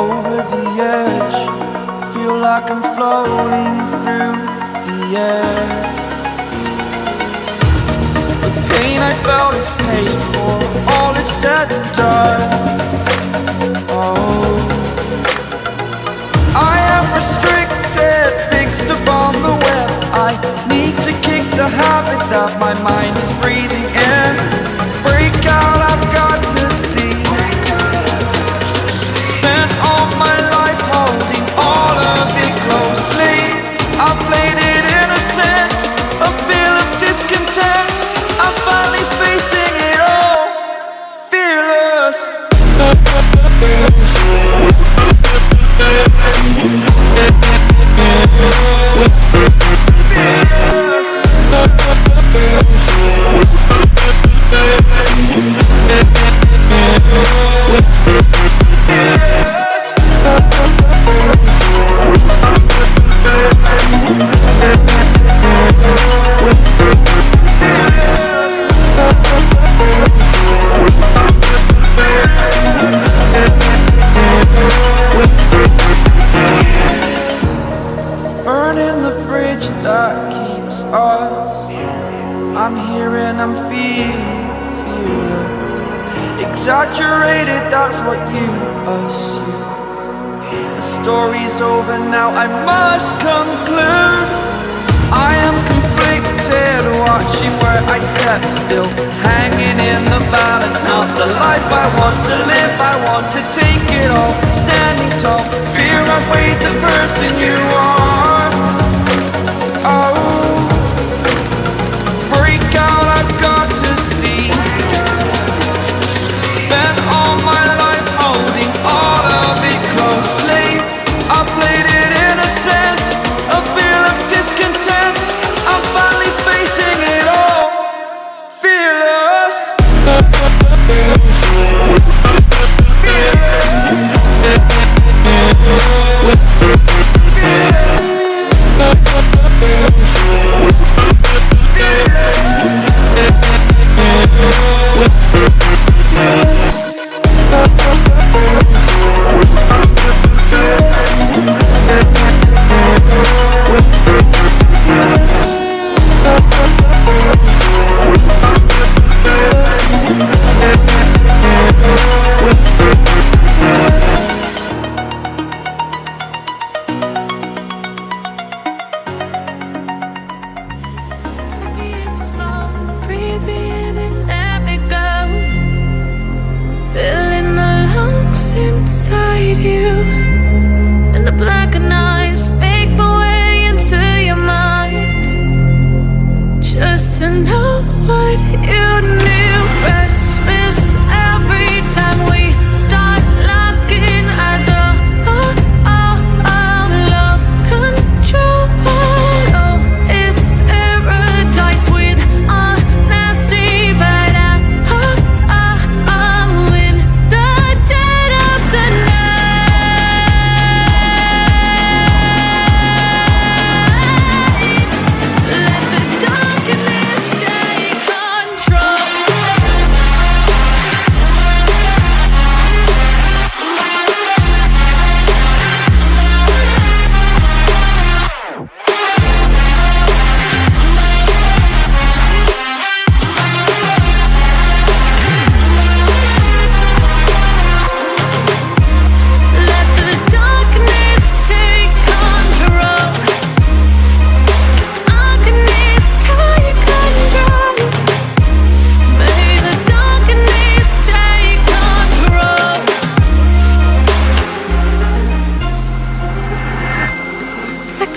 over the edge. Feel like I'm floating through the air. The pain I felt is paid for. All is said and done. Oh. I am restricted, fixed upon the web. I need to kick the habit that my mind is breathing that keeps us. I'm here and I'm feeling fearless. Exaggerated, that's what you assume. The story's over now, I must conclude step still Hanging in the balance, not the life I want to live. I want to take it all, standing tall Fear I weighed the person you are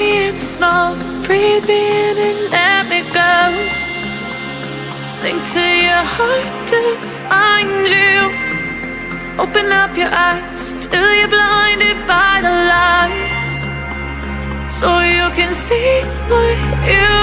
me in small, breathe me in and let me go. Sink to your heart to find you. Open up your eyes till you're blinded by the lies. So you can see what you